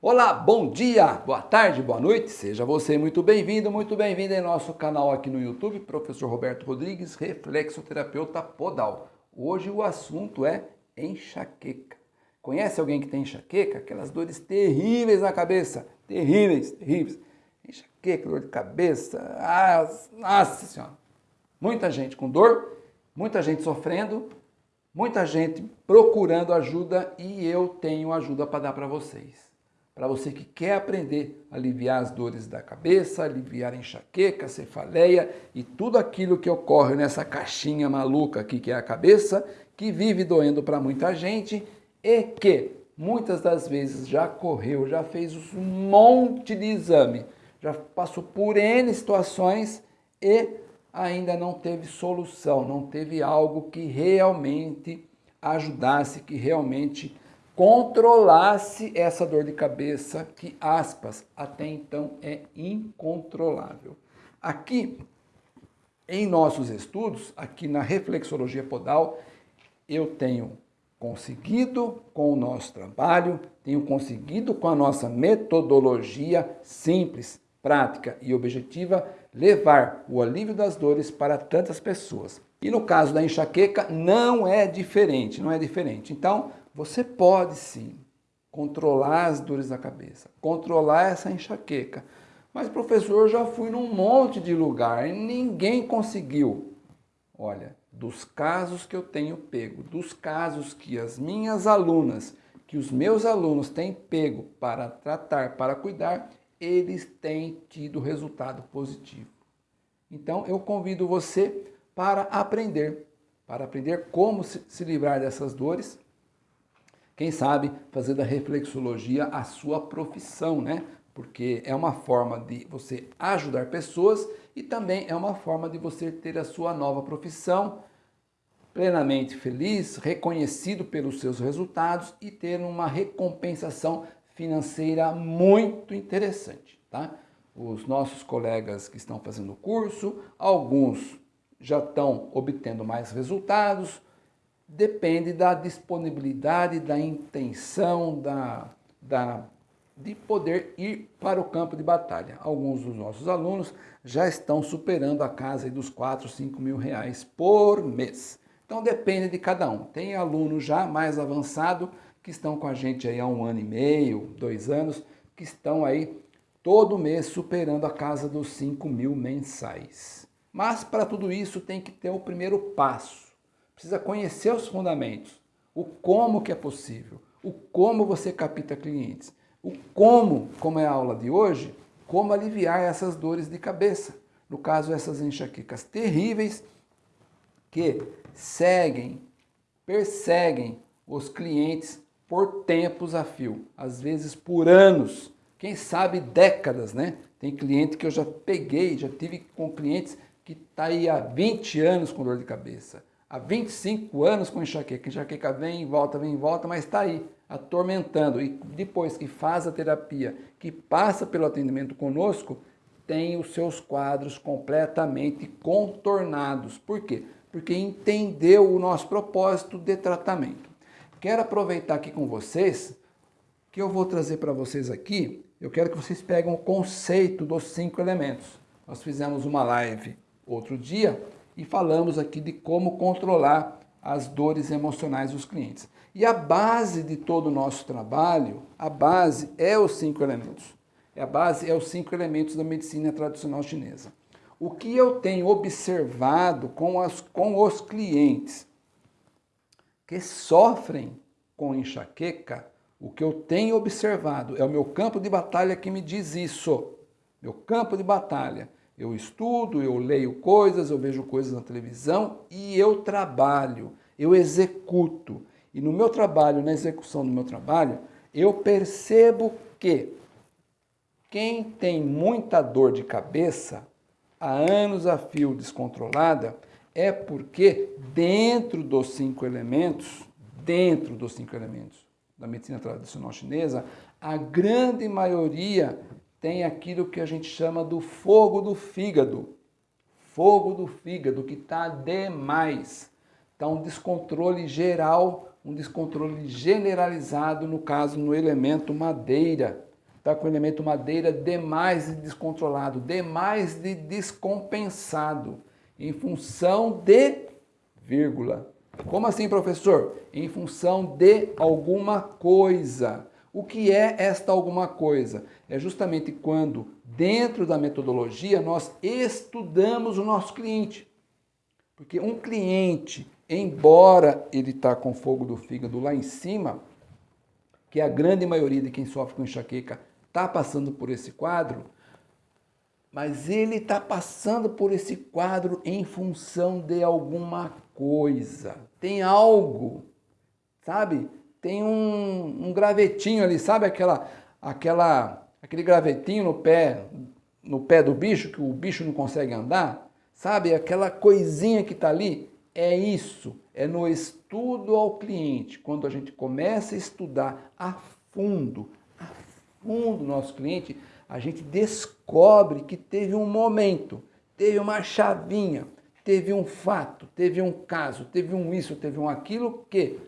Olá, bom dia, boa tarde, boa noite, seja você muito bem-vindo, muito bem-vindo em nosso canal aqui no YouTube, Professor Roberto Rodrigues, reflexoterapeuta podal. Hoje o assunto é enxaqueca. Conhece alguém que tem enxaqueca? Aquelas dores terríveis na cabeça, terríveis, terríveis. Enxaqueca, dor de cabeça, ah, nossa senhora. Muita gente com dor, muita gente sofrendo, muita gente procurando ajuda e eu tenho ajuda para dar para vocês para você que quer aprender a aliviar as dores da cabeça, aliviar a enxaqueca, cefaleia e tudo aquilo que ocorre nessa caixinha maluca aqui que é a cabeça, que vive doendo para muita gente e que muitas das vezes já correu, já fez um monte de exame, já passou por N situações e ainda não teve solução, não teve algo que realmente ajudasse, que realmente controlasse essa dor de cabeça que, aspas, até então é incontrolável. Aqui, em nossos estudos, aqui na reflexologia podal, eu tenho conseguido com o nosso trabalho, tenho conseguido com a nossa metodologia simples, prática e objetiva, levar o alívio das dores para tantas pessoas. E no caso da enxaqueca, não é diferente, não é diferente. Então, você pode sim controlar as dores da cabeça, controlar essa enxaqueca. Mas professor, eu já fui num monte de lugar e ninguém conseguiu. Olha, dos casos que eu tenho pego, dos casos que as minhas alunas, que os meus alunos têm pego para tratar, para cuidar, eles têm tido resultado positivo. Então eu convido você para aprender, para aprender como se livrar dessas dores quem sabe fazer da reflexologia a sua profissão, né? Porque é uma forma de você ajudar pessoas e também é uma forma de você ter a sua nova profissão plenamente feliz, reconhecido pelos seus resultados e ter uma recompensação financeira muito interessante, tá? Os nossos colegas que estão fazendo o curso, alguns já estão obtendo mais resultados, depende da disponibilidade, da intenção, da, da, de poder ir para o campo de batalha. Alguns dos nossos alunos já estão superando a casa dos 4, 5 mil reais por mês. Então depende de cada um. Tem alunos já mais avançado que estão com a gente aí há um ano e meio, dois anos, que estão aí todo mês superando a casa dos 5 mil mensais. Mas para tudo isso tem que ter o primeiro passo precisa conhecer os fundamentos, o como que é possível, o como você capta clientes, o como, como é a aula de hoje, como aliviar essas dores de cabeça. No caso, essas enxaquecas terríveis que seguem, perseguem os clientes por tempos a fio, às vezes por anos, quem sabe décadas, né? Tem cliente que eu já peguei, já tive com clientes que está aí há 20 anos com dor de cabeça, há 25 anos com enxaqueca. Enxaqueca vem e volta, vem e volta, mas está aí, atormentando. E depois que faz a terapia, que passa pelo atendimento conosco, tem os seus quadros completamente contornados. Por quê? Porque entendeu o nosso propósito de tratamento. Quero aproveitar aqui com vocês, que eu vou trazer para vocês aqui, eu quero que vocês peguem o conceito dos cinco elementos. Nós fizemos uma live outro dia e falamos aqui de como controlar as dores emocionais dos clientes. E a base de todo o nosso trabalho, a base é os cinco elementos. A base é os cinco elementos da medicina tradicional chinesa. O que eu tenho observado com, as, com os clientes que sofrem com enxaqueca, o que eu tenho observado é o meu campo de batalha que me diz isso. Meu campo de batalha eu estudo, eu leio coisas, eu vejo coisas na televisão e eu trabalho, eu executo. E no meu trabalho, na execução do meu trabalho, eu percebo que quem tem muita dor de cabeça, há anos a fio descontrolada, é porque dentro dos cinco elementos, dentro dos cinco elementos da medicina tradicional chinesa, a grande maioria tem aquilo que a gente chama do fogo do fígado. Fogo do fígado, que está demais. Está um descontrole geral, um descontrole generalizado, no caso, no elemento madeira. está com o elemento madeira demais de descontrolado, demais de descompensado, em função de vírgula. Como assim, professor? Em função de alguma coisa. O que é esta alguma coisa? É justamente quando, dentro da metodologia, nós estudamos o nosso cliente. Porque um cliente, embora ele está com fogo do fígado lá em cima, que a grande maioria de quem sofre com enxaqueca está passando por esse quadro, mas ele está passando por esse quadro em função de alguma coisa. Tem algo, sabe? Tem um, um gravetinho ali, sabe aquela, aquela, aquele gravetinho no pé, no pé do bicho, que o bicho não consegue andar? Sabe, aquela coisinha que está ali? É isso, é no estudo ao cliente. Quando a gente começa a estudar a fundo, a fundo nosso cliente, a gente descobre que teve um momento, teve uma chavinha, teve um fato, teve um caso, teve um isso, teve um aquilo, que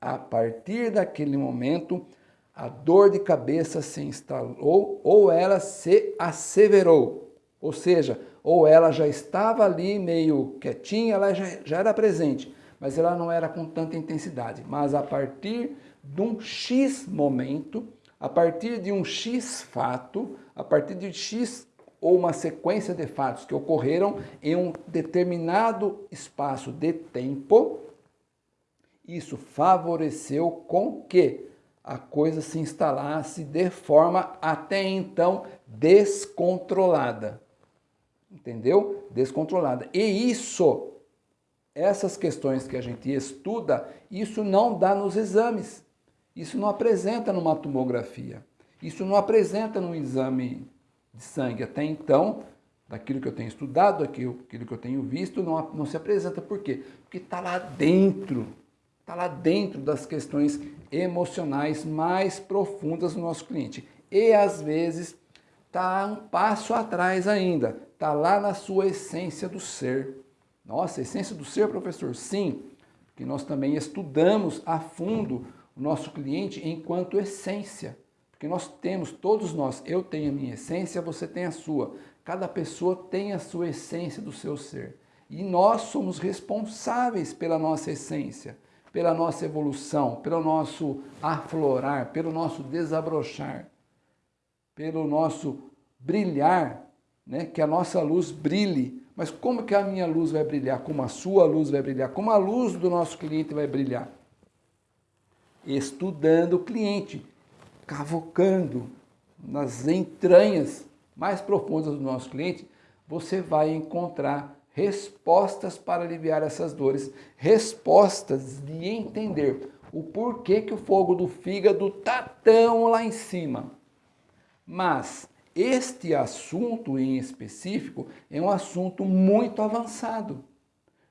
a partir daquele momento a dor de cabeça se instalou ou ela se asseverou. Ou seja, ou ela já estava ali meio quietinha, ela já, já era presente, mas ela não era com tanta intensidade. Mas a partir de um X momento, a partir de um X fato, a partir de X ou uma sequência de fatos que ocorreram em um determinado espaço de tempo, isso favoreceu com que a coisa se instalasse de forma até então descontrolada. Entendeu? Descontrolada. E isso, essas questões que a gente estuda, isso não dá nos exames. Isso não apresenta numa tomografia. Isso não apresenta no exame de sangue. Até então, daquilo que eu tenho estudado, daquilo que eu tenho visto, não, não se apresenta. Por quê? Porque está lá dentro. Está lá dentro das questões emocionais mais profundas do nosso cliente. E às vezes está um passo atrás ainda. Está lá na sua essência do ser. Nossa, essência do ser, professor? Sim, porque nós também estudamos a fundo o nosso cliente enquanto essência. Porque nós temos, todos nós, eu tenho a minha essência, você tem a sua. Cada pessoa tem a sua essência do seu ser. E nós somos responsáveis pela nossa essência, pela nossa evolução, pelo nosso aflorar, pelo nosso desabrochar, pelo nosso brilhar, né? que a nossa luz brilhe. Mas como que a minha luz vai brilhar? Como a sua luz vai brilhar? Como a luz do nosso cliente vai brilhar? Estudando o cliente, cavocando nas entranhas mais profundas do nosso cliente, você vai encontrar respostas para aliviar essas dores, respostas de entender o porquê que o fogo do fígado está tão lá em cima. Mas este assunto em específico é um assunto muito avançado.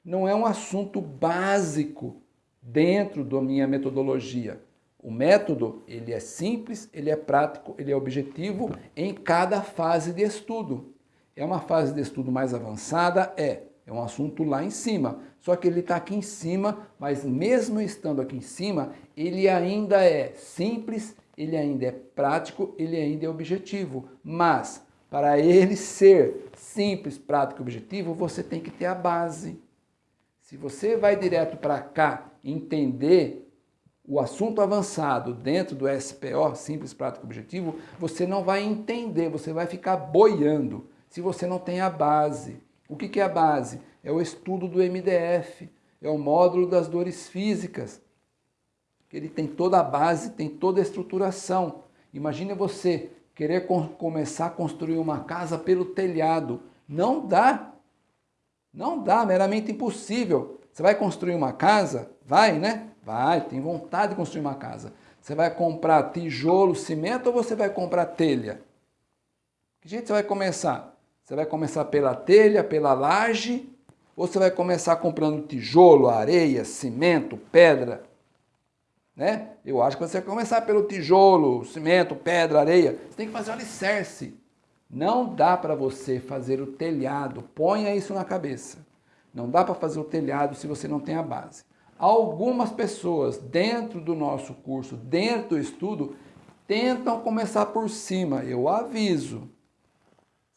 Não é um assunto básico dentro da minha metodologia. O método, ele é simples, ele é prático, ele é objetivo em cada fase de estudo. É uma fase de estudo mais avançada? É. É um assunto lá em cima. Só que ele está aqui em cima, mas mesmo estando aqui em cima, ele ainda é simples, ele ainda é prático, ele ainda é objetivo. Mas, para ele ser simples, prático e objetivo, você tem que ter a base. Se você vai direto para cá entender o assunto avançado dentro do SPO, simples, prático, objetivo, você não vai entender, você vai ficar boiando se você não tem a base. O que é a base? É o estudo do MDF, é o módulo das dores físicas. Ele tem toda a base, tem toda a estruturação. Imagine você querer começar a construir uma casa pelo telhado. Não dá. Não dá, meramente impossível. Você vai construir uma casa? Vai, né? Vai, tem vontade de construir uma casa. Você vai comprar tijolo, cimento ou você vai comprar telha? Que jeito você vai começar? Você vai começar pela telha, pela laje, ou você vai começar comprando tijolo, areia, cimento, pedra? Né? Eu acho que você vai começar pelo tijolo, cimento, pedra, areia. Você tem que fazer o alicerce. Não dá para você fazer o telhado. Ponha isso na cabeça. Não dá para fazer o telhado se você não tem a base algumas pessoas dentro do nosso curso, dentro do estudo, tentam começar por cima, eu aviso.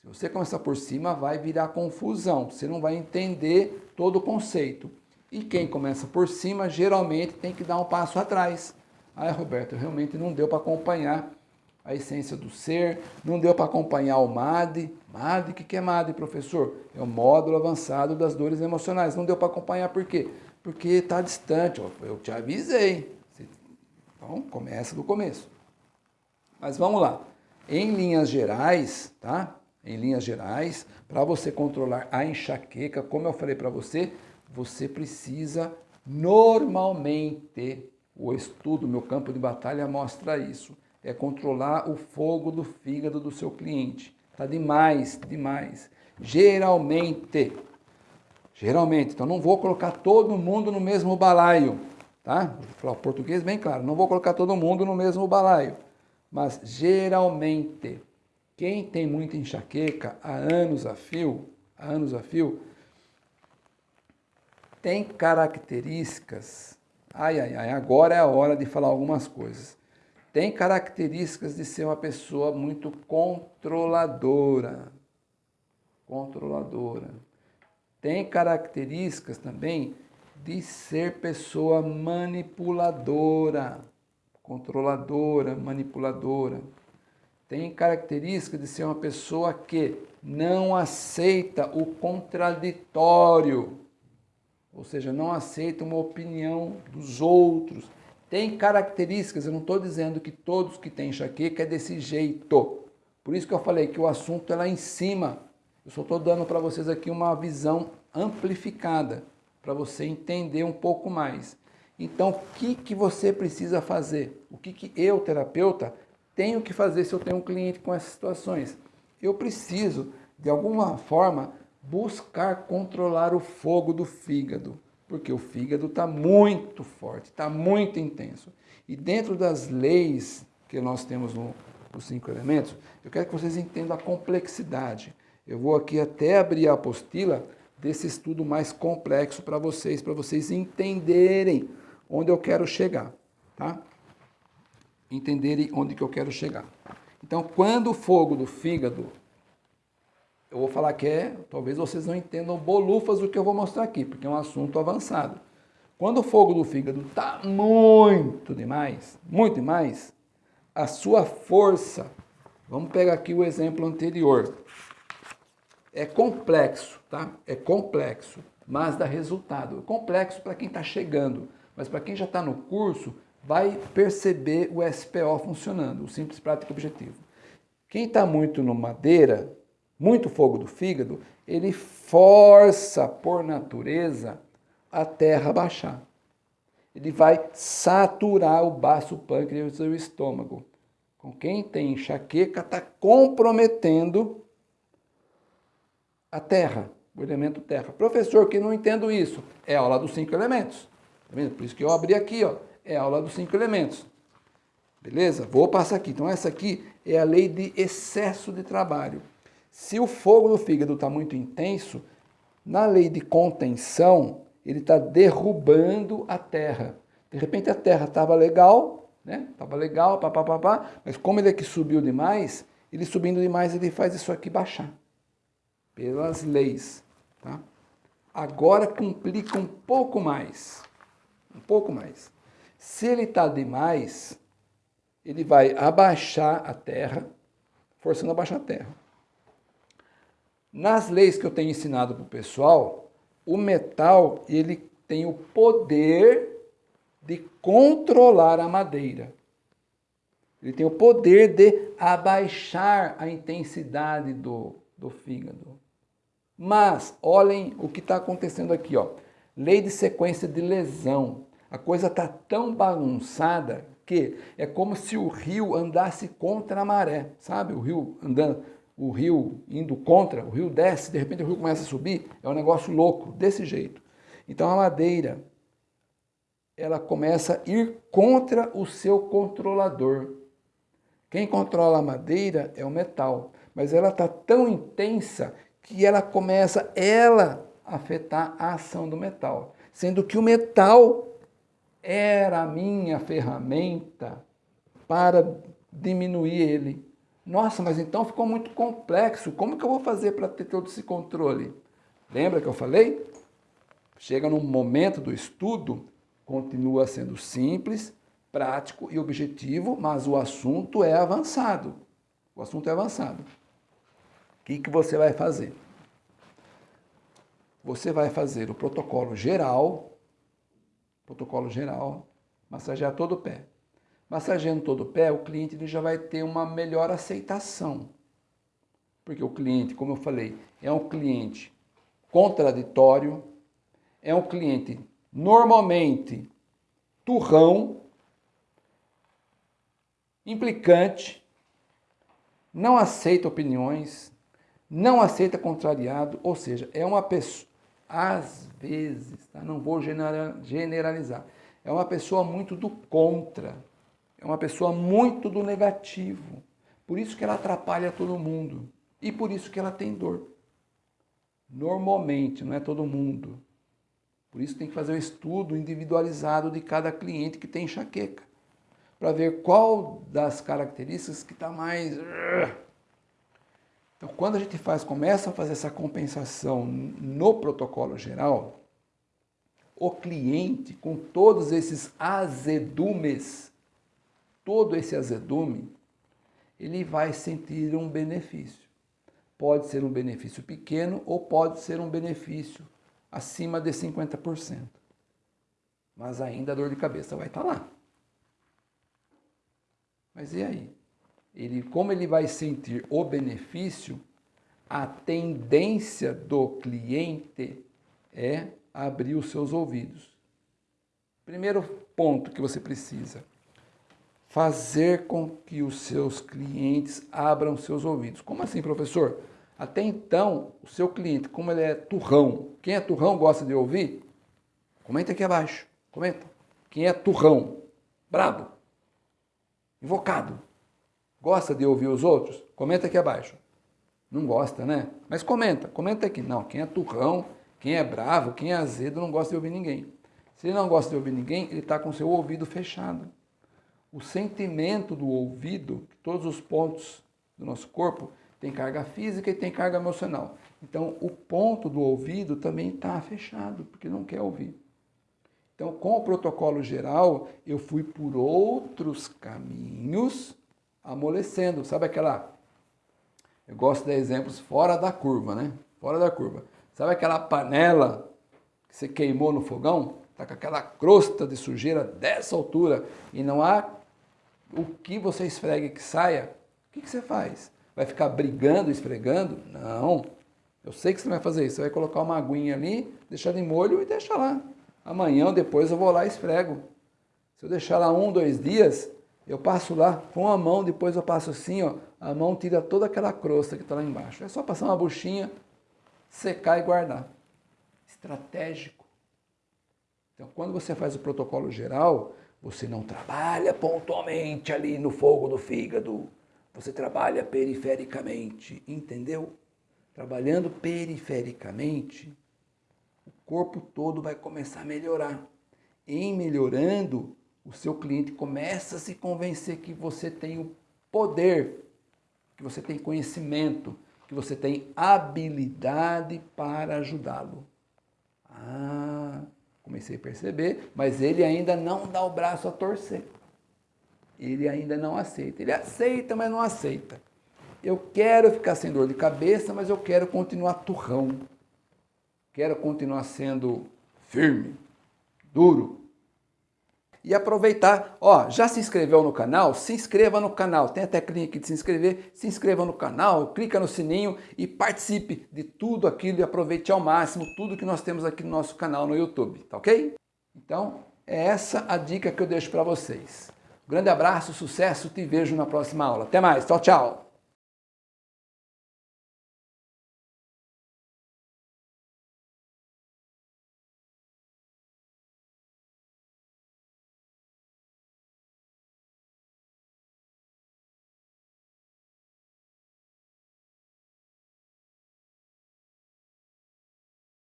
Se você começar por cima, vai virar confusão, você não vai entender todo o conceito. E quem começa por cima, geralmente tem que dar um passo atrás. Ah, Roberto, realmente não deu para acompanhar a essência do ser, não deu para acompanhar o MAD. MAD, o que é MAD, professor? É o módulo avançado das dores emocionais. Não deu para acompanhar por quê? Porque está distante, eu te avisei. Então, começa do começo. Mas vamos lá. Em linhas gerais, tá? Em linhas gerais, para você controlar a enxaqueca, como eu falei para você, você precisa normalmente, o estudo, meu campo de batalha mostra isso, é controlar o fogo do fígado do seu cliente. Tá demais, demais. Geralmente, geralmente, então não vou colocar todo mundo no mesmo balaio, tá? Vou falar português bem claro, não vou colocar todo mundo no mesmo balaio, mas geralmente, quem tem muita enxaqueca há anos a fio, há anos a fio, tem características, ai, ai, ai, agora é a hora de falar algumas coisas, tem características de ser uma pessoa muito controladora, controladora. Tem características também de ser pessoa manipuladora, controladora, manipuladora. Tem características de ser uma pessoa que não aceita o contraditório, ou seja, não aceita uma opinião dos outros. Tem características, eu não estou dizendo que todos que têm enxaqueca é desse jeito. Por isso que eu falei que o assunto é lá em cima. Eu só estou dando para vocês aqui uma visão amplificada, para você entender um pouco mais. Então, o que, que você precisa fazer? O que, que eu, terapeuta, tenho que fazer se eu tenho um cliente com essas situações? Eu preciso, de alguma forma, buscar controlar o fogo do fígado, porque o fígado está muito forte, está muito intenso. E dentro das leis que nós temos no, nos cinco elementos, eu quero que vocês entendam a complexidade. Eu vou aqui até abrir a apostila desse estudo mais complexo para vocês, para vocês entenderem onde eu quero chegar, tá? Entenderem onde que eu quero chegar. Então, quando o fogo do fígado eu vou falar que é, talvez vocês não entendam bolufas do que eu vou mostrar aqui, porque é um assunto avançado. Quando o fogo do fígado está muito demais, muito demais, a sua força, vamos pegar aqui o exemplo anterior, é complexo, tá? É complexo, mas dá resultado. Complexo para quem está chegando, mas para quem já está no curso, vai perceber o SPO funcionando, o Simples Prático Objetivo. Quem está muito no madeira, muito fogo do fígado, ele força por natureza a terra baixar. Ele vai saturar o baço pâncreas e o estômago. Com quem tem enxaqueca, está comprometendo a terra, o elemento terra. Professor, que não entendo isso. É a aula dos cinco elementos. Tá Por isso que eu abri aqui, ó. É a aula dos cinco elementos. Beleza? Vou passar aqui. Então, essa aqui é a lei de excesso de trabalho. Se o fogo do fígado está muito intenso, na lei de contenção, ele está derrubando a terra. De repente a terra estava legal, né? Estava legal, papapá, mas como ele aqui subiu demais, ele subindo demais, ele faz isso aqui baixar. Pelas leis, tá? Agora complica um pouco mais. Um pouco mais. Se ele está demais, ele vai abaixar a terra, forçando a baixar a terra. Nas leis que eu tenho ensinado para o pessoal, o metal ele tem o poder de controlar a madeira. Ele tem o poder de abaixar a intensidade do, do fígado. Mas, olhem o que está acontecendo aqui. Ó. Lei de sequência de lesão. A coisa está tão bagunçada que é como se o rio andasse contra a maré. Sabe? O rio andando o rio indo contra, o rio desce, de repente o rio começa a subir, é um negócio louco, desse jeito. Então a madeira, ela começa a ir contra o seu controlador. Quem controla a madeira é o metal, mas ela está tão intensa que ela começa, ela, a afetar a ação do metal. Sendo que o metal era a minha ferramenta para diminuir ele. Nossa, mas então ficou muito complexo. Como que eu vou fazer para ter todo esse controle? Lembra que eu falei? Chega num momento do estudo, continua sendo simples, prático e objetivo, mas o assunto é avançado. O assunto é avançado. O que, que você vai fazer? Você vai fazer o protocolo geral, protocolo geral, massagear todo o pé. Massageando todo o pé, o cliente ele já vai ter uma melhor aceitação. Porque o cliente, como eu falei, é um cliente contraditório, é um cliente normalmente turrão, implicante, não aceita opiniões, não aceita contrariado, ou seja, é uma pessoa, às vezes, tá? não vou generalizar, é uma pessoa muito do contra, é uma pessoa muito do negativo. Por isso que ela atrapalha todo mundo e por isso que ela tem dor. Normalmente, não é todo mundo. Por isso tem que fazer o um estudo individualizado de cada cliente que tem enxaqueca, para ver qual das características que está mais... Então, quando a gente faz, começa a fazer essa compensação no protocolo geral, o cliente, com todos esses azedumes, todo esse azedume, ele vai sentir um benefício. Pode ser um benefício pequeno ou pode ser um benefício acima de 50%. Mas ainda a dor de cabeça vai estar lá. Mas e aí? Ele, como ele vai sentir o benefício, a tendência do cliente é abrir os seus ouvidos. Primeiro ponto que você precisa, fazer com que os seus clientes abram seus ouvidos. Como assim, professor? Até então, o seu cliente, como ele é turrão, quem é turrão gosta de ouvir? Comenta aqui abaixo, comenta. Quem é turrão, brabo, invocado, gosta de ouvir os outros? Comenta aqui abaixo. Não gosta, né? Mas comenta, comenta aqui. Não, quem é turrão, quem é bravo, quem é azedo, não gosta de ouvir ninguém. Se ele não gosta de ouvir ninguém, ele está com seu ouvido fechado. O sentimento do ouvido, todos os pontos do nosso corpo, tem carga física e tem carga emocional. Então, o ponto do ouvido também está fechado, porque não quer ouvir. Então, com o protocolo geral, eu fui por outros caminhos amolecendo. Sabe aquela... Eu gosto de exemplos fora da curva, né? Fora da curva. Sabe aquela panela que você queimou no fogão? Está com aquela crosta de sujeira dessa altura e não há o que você esfregue que saia. O que, que você faz? vai ficar brigando, esfregando? Não. Eu sei que você vai fazer isso. Você vai colocar uma aguinha ali, deixar de molho e deixa lá. Amanhã ou depois eu vou lá e esfrego. Se eu deixar lá um, dois dias, eu passo lá com a mão, depois eu passo assim, ó, a mão tira toda aquela crosta que está lá embaixo. É só passar uma buchinha, secar e guardar. Estratégico. Então, quando você faz o protocolo geral, você não trabalha pontualmente ali no fogo do fígado, você trabalha perifericamente, entendeu? Trabalhando perifericamente, o corpo todo vai começar a melhorar. Em melhorando, o seu cliente começa a se convencer que você tem o poder, que você tem conhecimento, que você tem habilidade para ajudá-lo. Ah, comecei a perceber, mas ele ainda não dá o braço a torcer ele ainda não aceita. Ele aceita, mas não aceita. Eu quero ficar sem dor de cabeça, mas eu quero continuar turrão. Quero continuar sendo firme, duro. E aproveitar, ó, já se inscreveu no canal? Se inscreva no canal. Tem a teclinha aqui de se inscrever. Se inscreva no canal, clica no sininho e participe de tudo aquilo e aproveite ao máximo tudo que nós temos aqui no nosso canal no YouTube, tá ok? Então, é essa a dica que eu deixo para vocês. Grande abraço, sucesso, te vejo na próxima aula. Até mais, tchau, tchau!